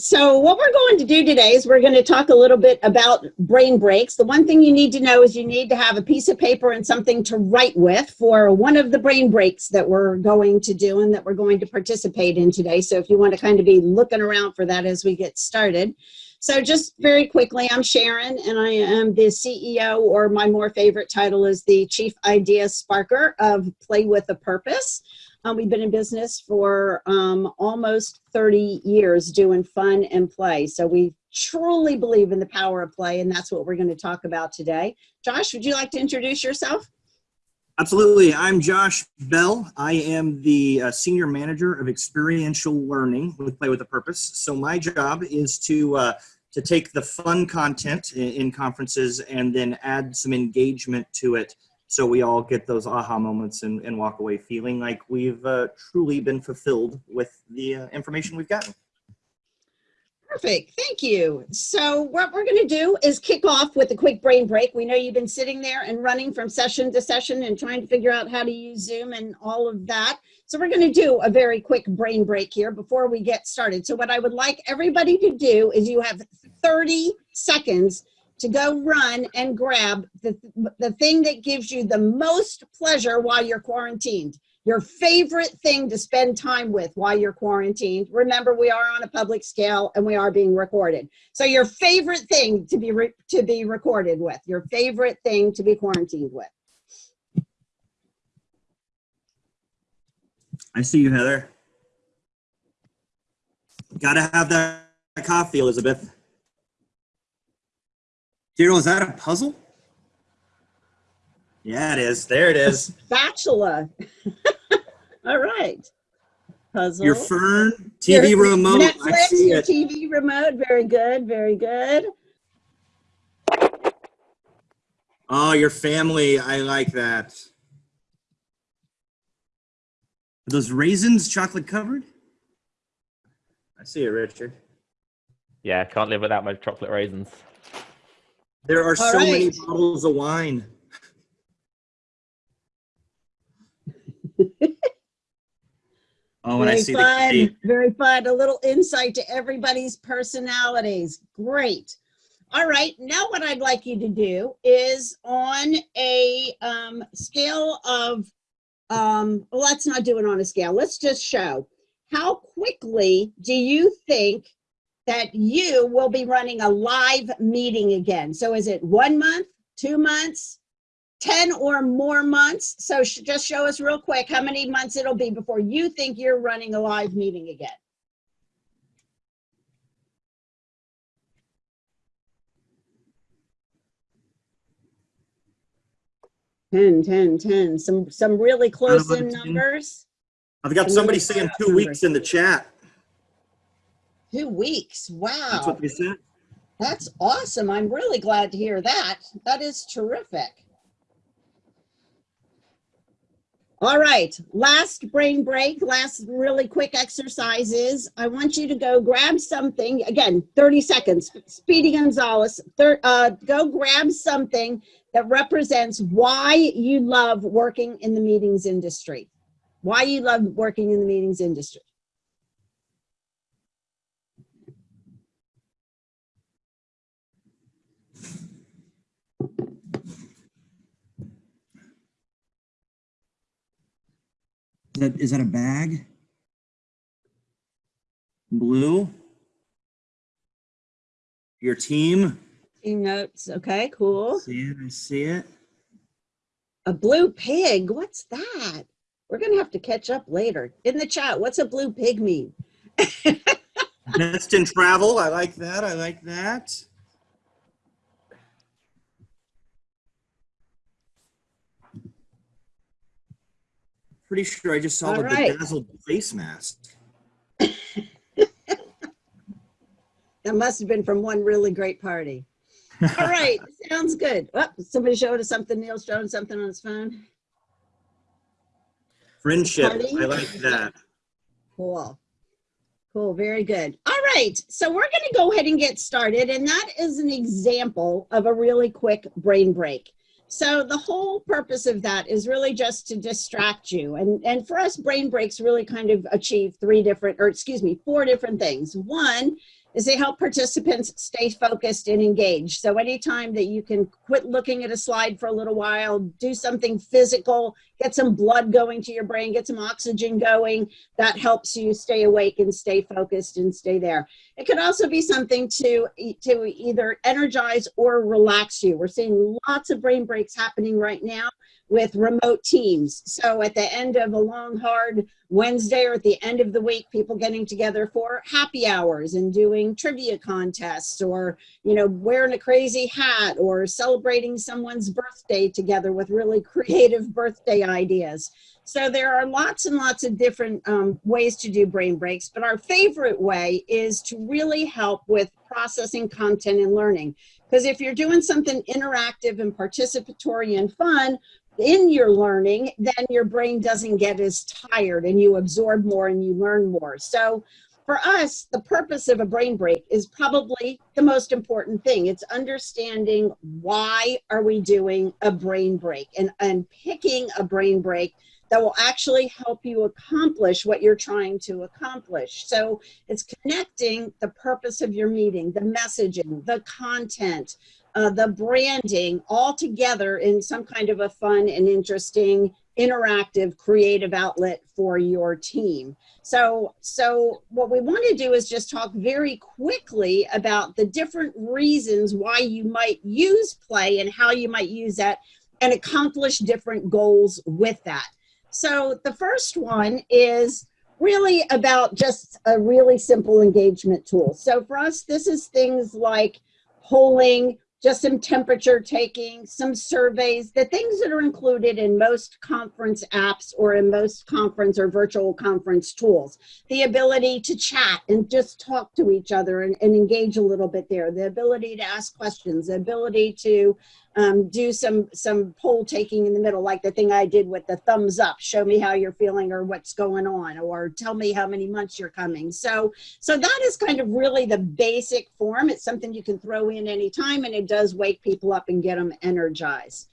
So what we're going to do today is we're going to talk a little bit about brain breaks. The one thing you need to know is you need to have a piece of paper and something to write with for one of the brain breaks that we're going to do and that we're going to participate in today. So if you want to kind of be looking around for that as we get started. So just very quickly, I'm Sharon and I am the CEO or my more favorite title is the Chief Idea Sparker of Play with a Purpose. Um, we've been in business for um, almost 30 years doing fun and play. So we truly believe in the power of play, and that's what we're going to talk about today. Josh, would you like to introduce yourself? Absolutely. I'm Josh Bell. I am the uh, Senior Manager of Experiential Learning with Play with a Purpose. So my job is to uh, to take the fun content in, in conferences and then add some engagement to it so we all get those aha moments and, and walk away feeling like we've uh, truly been fulfilled with the uh, information we've gotten. Perfect, thank you. So what we're gonna do is kick off with a quick brain break. We know you've been sitting there and running from session to session and trying to figure out how to use Zoom and all of that. So we're gonna do a very quick brain break here before we get started. So what I would like everybody to do is you have 30 seconds to go run and grab the, the thing that gives you the most pleasure while you're quarantined. Your favorite thing to spend time with while you're quarantined. Remember, we are on a public scale and we are being recorded. So your favorite thing to be to be recorded with, your favorite thing to be quarantined with. I see you, Heather. Gotta have that coffee, Elizabeth. Daryl, is that a puzzle? Yeah, it is. There it is. Spatula. All right. Puzzle. Your fern, TV your remote. Netflix, your it. TV remote. Very good. Very good. Oh, your family. I like that. Are those raisins chocolate covered? I see it, Richard. Yeah, I can't live without my chocolate raisins. There are All so right. many bottles of wine. oh, and very I see fun, the Very fun. A little insight to everybody's personalities. Great. All right, now what I'd like you to do is on a um, scale of, um, well, let's not do it on a scale. Let's just show how quickly do you think that you will be running a live meeting again. So is it one month, two months, 10 or more months? So sh just show us real quick how many months it'll be before you think you're running a live meeting again. Ten, ten, ten. Some some really close in numbers. I've got somebody saying two numbers. weeks in the chat. Two weeks. Wow. That's what they said. That's awesome. I'm really glad to hear that. That is terrific. All right, last brain break, last really quick exercises. I want you to go grab something, again, 30 seconds, Speedy Gonzalez, uh, go grab something that represents why you love working in the meetings industry, why you love working in the meetings industry. That, is that a bag? Blue? Your team? Team notes. Okay, cool. See it, I see it. A blue pig, what's that? We're gonna have to catch up later. In the chat, what's a blue pig mean? Best in travel, I like that, I like that. Pretty sure I just saw All the right. bedazzled face mask. that must have been from one really great party. All right, sounds good. Oh, somebody showed us something. Neil's showing something on his phone. Friendship, party? I like that. Cool. Cool, very good. All right, so we're gonna go ahead and get started. And that is an example of a really quick brain break. So the whole purpose of that is really just to distract you. And, and for us, brain breaks really kind of achieve three different, or excuse me, four different things. One is they help participants stay focused and engaged. So anytime that you can quit looking at a slide for a little while, do something physical, get some blood going to your brain, get some oxygen going, that helps you stay awake and stay focused and stay there. It could also be something to, to either energize or relax you. We're seeing lots of brain breaks happening right now with remote teams. So at the end of a long, hard Wednesday or at the end of the week, people getting together for happy hours and doing trivia contests or, you know, wearing a crazy hat or celebrating someone's birthday together with really creative birthday ideas. So there are lots and lots of different um, ways to do brain breaks, but our favorite way is to really help with processing content and learning. Because if you're doing something interactive and participatory and fun, in your learning, then your brain doesn't get as tired and you absorb more and you learn more. So for us, the purpose of a brain break is probably the most important thing. It's understanding why are we doing a brain break and, and picking a brain break that will actually help you accomplish what you're trying to accomplish. So it's connecting the purpose of your meeting, the messaging, the content, uh, the branding all together in some kind of a fun and interesting interactive creative outlet for your team so so what we want to do is just talk very quickly about the different reasons why you might use play and how you might use that and accomplish different goals with that so the first one is really about just a really simple engagement tool so for us this is things like polling just some temperature taking, some surveys, the things that are included in most conference apps or in most conference or virtual conference tools. The ability to chat and just talk to each other and, and engage a little bit there. The ability to ask questions, the ability to um, do some some poll taking in the middle, like the thing I did with the thumbs up, show me how you're feeling or what's going on, or tell me how many months you're coming. So so that is kind of really the basic form. It's something you can throw in anytime, and it does wake people up and get them energized.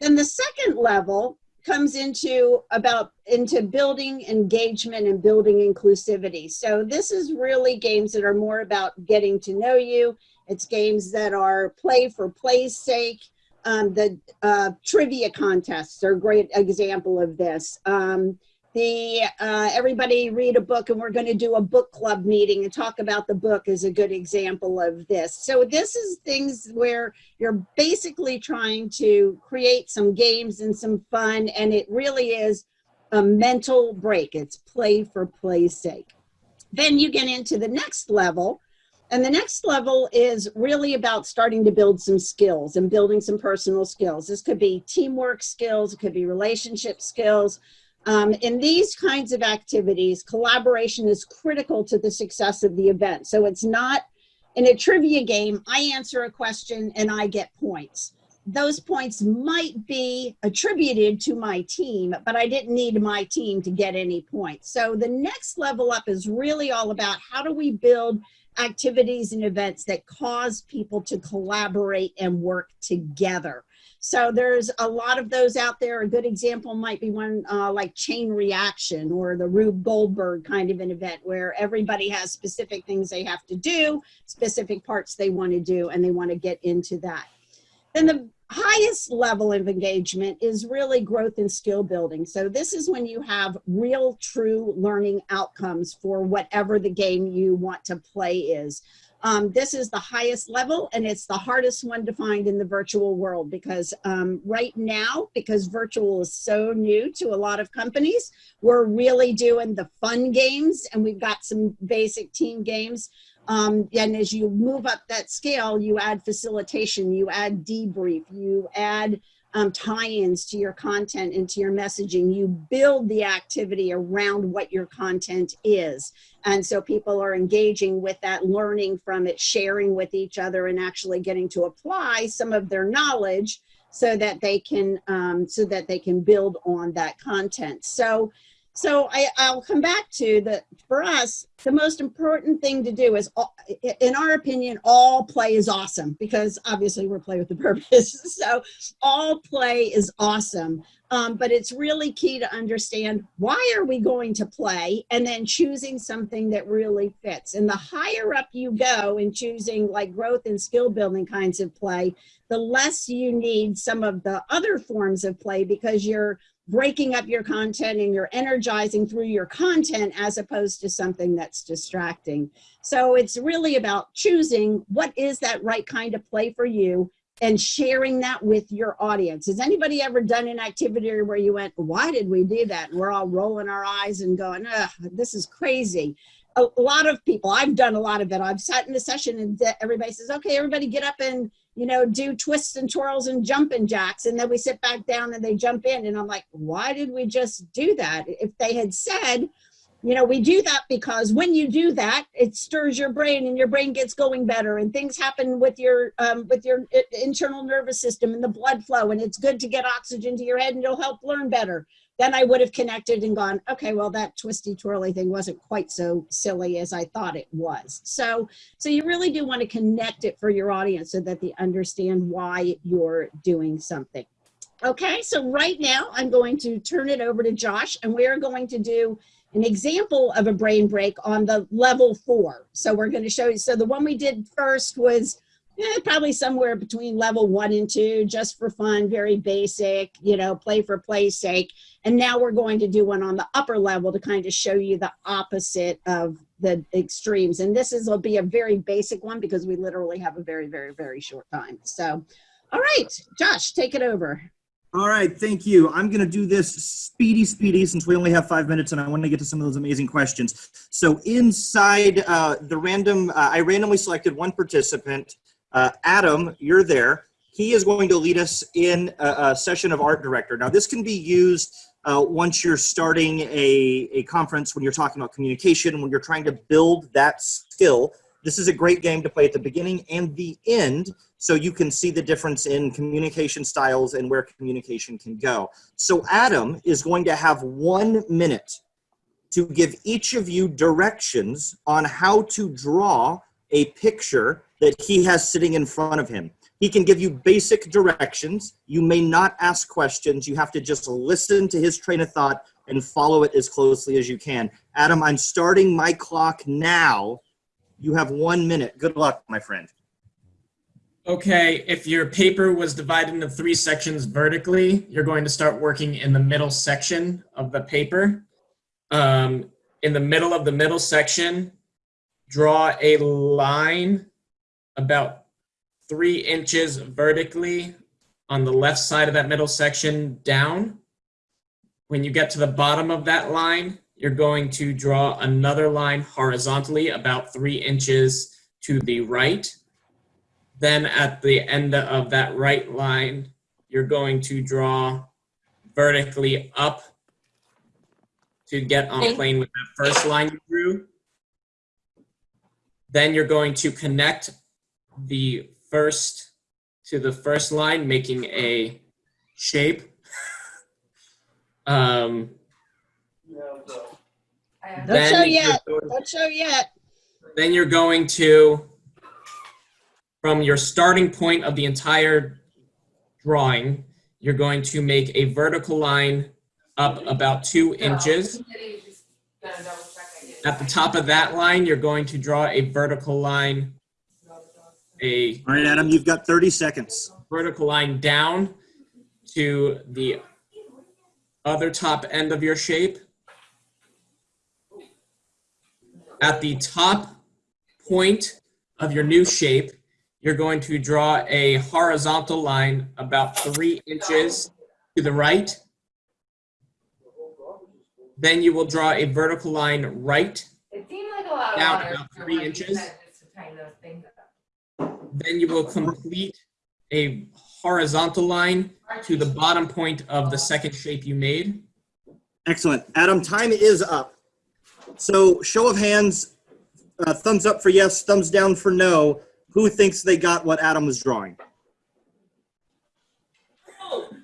Then the second level comes into about into building engagement and building inclusivity. So this is really games that are more about getting to know you it's games that are play for play's sake. Um, the uh, trivia contests are a great example of this. Um, the uh, everybody read a book and we're going to do a book club meeting and talk about the book is a good example of this. So this is things where you're basically trying to create some games and some fun and it really is a mental break. It's play for play's sake. Then you get into the next level and the next level is really about starting to build some skills and building some personal skills. This could be teamwork skills, it could be relationship skills. Um, in these kinds of activities, collaboration is critical to the success of the event. So it's not in a trivia game, I answer a question and I get points. Those points might be attributed to my team, but I didn't need my team to get any points. So the next level up is really all about how do we build activities and events that cause people to collaborate and work together. So there's a lot of those out there. A good example might be one uh, like Chain Reaction or the Rube Goldberg kind of an event where everybody has specific things they have to do, specific parts they want to do, and they want to get into that. Then the highest level of engagement is really growth and skill building. So this is when you have real true learning outcomes for whatever the game you want to play is. Um, this is the highest level and it's the hardest one to find in the virtual world because um, right now, because virtual is so new to a lot of companies, we're really doing the fun games and we've got some basic team games. Um, and as you move up that scale, you add facilitation, you add debrief, you add um, tie-ins to your content and to your messaging. You build the activity around what your content is. And so people are engaging with that, learning from it, sharing with each other, and actually getting to apply some of their knowledge so that they can um, so that they can build on that content. So So I, I'll come back to that for us, the most important thing to do is, all- in our opinion, all play is awesome because obviously we're play with the purpose. So all play is awesome. Um, but it's really key to understand why are we going to play and then choosing something that really fits. And the higher up you go in choosing like growth and skill building kinds of play, the less you need some of the other forms of play because you're breaking up your content and you're energizing through your content as opposed to something that's distracting. So it's really about choosing what is that right kind of play for you and sharing that with your audience. Has anybody ever done an activity where you went, why did we do that? And we're all rolling our eyes and going, this is crazy. A, a lot of people, I've done a lot of it. I've sat in a session and everybody says, okay, everybody get up and, you know, do twists and twirls and jumping jacks. And then we sit back down and they jump in. And I'm like, why did we just do that? If they had said, you know, we do that because when you do that, it stirs your brain and your brain gets going better and things happen with your um, with your internal nervous system and the blood flow and it's good to get oxygen to your head and it'll help learn better. Then I would have connected and gone, okay, well that twisty twirly thing wasn't quite so silly as I thought it was. So so you really do want to connect it for your audience so that they understand why you're doing something. Okay, so right now I'm going to turn it over to Josh and we're going to do an example of a brain break on the level four. So we're going to show you. So the one we did first was eh, probably somewhere between level one and two, just for fun, very basic, you know, play for play's sake. And now we're going to do one on the upper level to kind of show you the opposite of the extremes. And this is will be a very basic one because we literally have a very, very, very short time. So, all right, Josh, take it over. All right, thank you. I'm going to do this speedy, speedy, since we only have five minutes, and I want to get to some of those amazing questions. So inside uh, the random, uh, I randomly selected one participant. Uh, Adam, you're there. He is going to lead us in a, a session of art director. Now, this can be used uh, once you're starting a, a conference, when you're talking about communication, when you're trying to build that skill. This is a great game to play at the beginning and the end so you can see the difference in communication styles and where communication can go. So Adam is going to have one minute to give each of you directions on how to draw a picture that he has sitting in front of him. He can give you basic directions. You may not ask questions. You have to just listen to his train of thought and follow it as closely as you can. Adam, I'm starting my clock now. You have one minute. Good luck, my friend. Okay, if your paper was divided into three sections vertically, you're going to start working in the middle section of the paper. Um, in the middle of the middle section, draw a line about three inches vertically on the left side of that middle section down. When you get to the bottom of that line, you're going to draw another line horizontally about three inches to the right. Then at the end of that right line, you're going to draw vertically up to get on Okay. plane with that first line you drew. Then you're going to connect the first to the first line, making a shape. um, Don't then show you're yet. going- Don't show yet. then you're going to, from your starting point of the entire drawing, you're going to make a vertical line up about two inches. At the top of that line, you're going to draw a vertical line, a All right, Adam, you've got 30 seconds. vertical line down to the other top end of your shape. At the top point of your new shape, you're going to draw a horizontal line about three inches to the right. Then you will draw a vertical line right. It seemed like a lot of Down water about three inches. said, just to tighten those things up. Then you will complete a horizontal line to the bottom point of the second shape you made. Excellent. Adam, time is up. So show of hands, uh, thumbs up for yes, thumbs down for no. Who thinks they got what Adam was drawing?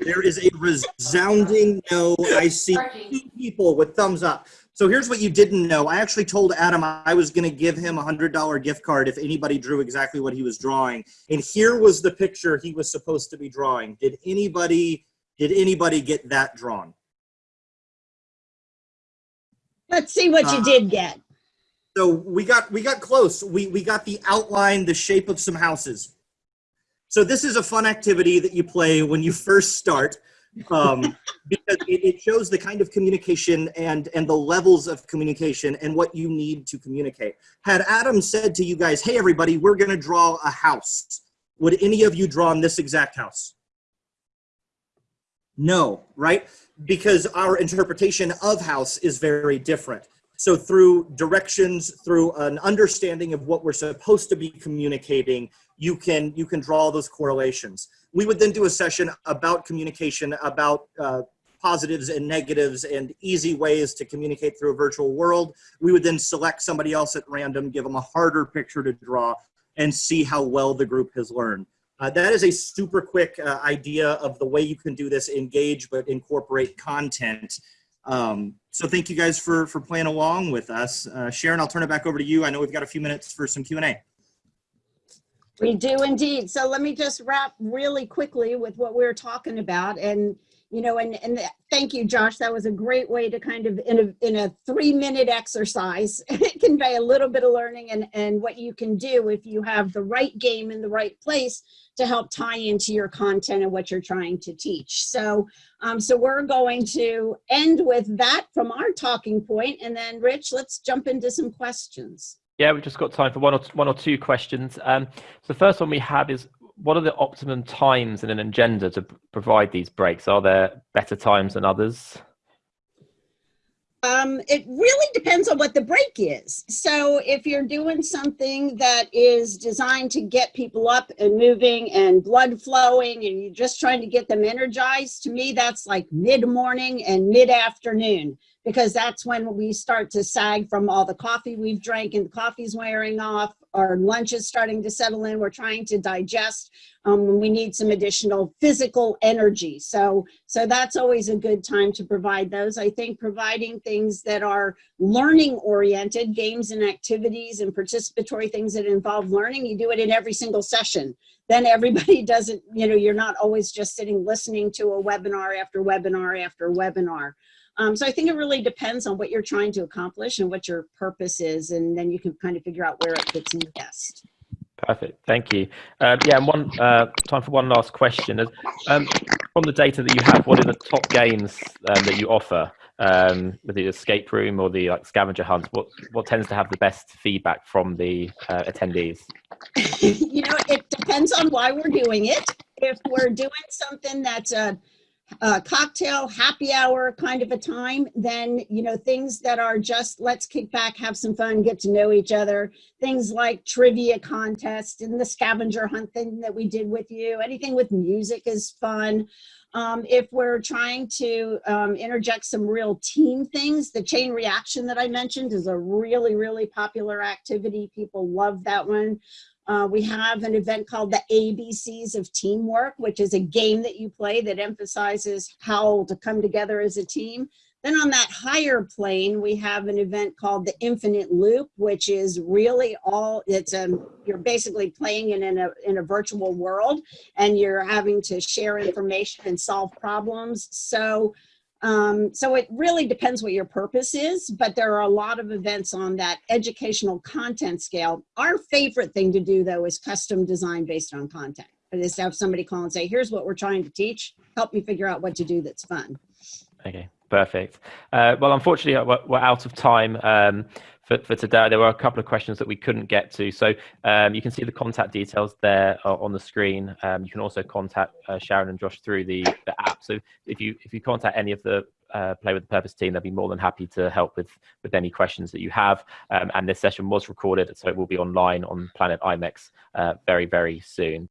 There is a resounding no. I see two people with thumbs up. So here's what you didn't know. I actually told Adam I was going to give him a hundred dollar gift card if anybody drew exactly what he was drawing. And here was the picture he was supposed to be drawing. Did anybody did anybody get that drawn? Let's see what you Uh, did get. So we got we got close. We we got the outline, the shape of some houses. So this is a fun activity that you play when you first start, um, because it, it shows the kind of communication and and the levels of communication and what you need to communicate. Had Adam said to you guys, "Hey everybody, we're going to draw a house," would any of you draw on this exact house? No, right? Because our interpretation of house is very different. So through directions, through an understanding of what we're supposed to be communicating, you can you can draw those correlations. We would then do a session about communication, about uh, positives and negatives and easy ways to communicate through a virtual world. We would then select somebody else at random, give them a harder picture to draw, and see how well the group has learned. Uh, that is a super quick uh, idea of the way you can do this, engage but incorporate content. Um, so thank you guys for for playing along with us. Uh, Sharon, I'll turn it back over to you. I know we've got a few minutes for some Q&A. We do indeed. So let me just wrap really quickly with what we are talking about. And, you know, and, and thank you, Josh. That was a great way to kind of, in a, in a three minute exercise, convey a little bit of learning and, and what you can do if you have the right game in the right place to help tie into your content and what you're trying to teach. So, um, so we're going to end with that from our talking point, And then Rich, let's jump into some questions. Yeah, we've just got time for one or one or two questions. Um, so the first one we have is, what are the optimum times in an agenda to provide these breaks? Are there better times than others? Um, it really depends on what the break is. So if you're doing something that is designed to get people up and moving and blood flowing and you're just trying to get them energized, to me, that's like mid-morning and mid-afternoon because that's when we start to sag from all the coffee we've drank and the coffee's wearing off. Our lunch is starting to settle in. We're trying to digest. Um, we need some additional physical energy. So, so that's always a good time to provide those. I think providing things that are learning oriented, games and activities and participatory things that involve learning, you do it in every single session. Then everybody doesn't, you know, you're not always just sitting listening to a webinar after webinar after webinar. Um, so I think it really depends on what you're trying to accomplish and what your purpose is, and then you can kind of figure out where it fits in best. Perfect, thank you. Um, yeah, and one uh, time for one last question. Um, from the data that you have, what are the top games um, that you offer? Um, with the escape room or the like scavenger hunt, what what tends to have the best feedback from the uh, attendees? you know, it depends on why we're doing it. If we're doing something that's a, a cocktail happy hour kind of a time, then, you know, things that are just let's kick back, have some fun, get to know each other. Things like trivia contest and the scavenger hunt thing that we did with you. Anything with music is fun. Um, if we're trying to um, interject some real team things, the chain reaction that I mentioned is a really, really popular activity. People love that one. Uh, we have an event called the ABCs of Teamwork, which is a game that you play that emphasizes how to come together as a team. Then on that higher plane, we have an event called the Infinite Loop, which is really all, it's a, you're basically playing in, in, a, in a virtual world and you're having to share information and solve problems. So um, so it really depends what your purpose is, but there are a lot of events on that educational content scale. Our favorite thing to do though is custom design based on content. Is to have somebody call and say, here's what we're trying to teach. Help me figure out what to do that's fun. Okay, perfect. Uh, well, unfortunately, we're, we're out of time um, for, for today. There were a couple of questions that we couldn't get to. So um, you can see the contact details there uh, on the screen. Um, you can also contact uh, Sharon and Josh through the, the app. So if you if you contact any of the uh, Play with the Purpose team, they'll be more than happy to help with, with any questions that you have. Um, and this session was recorded, so it will be online on Planet IMEX uh, very, very soon.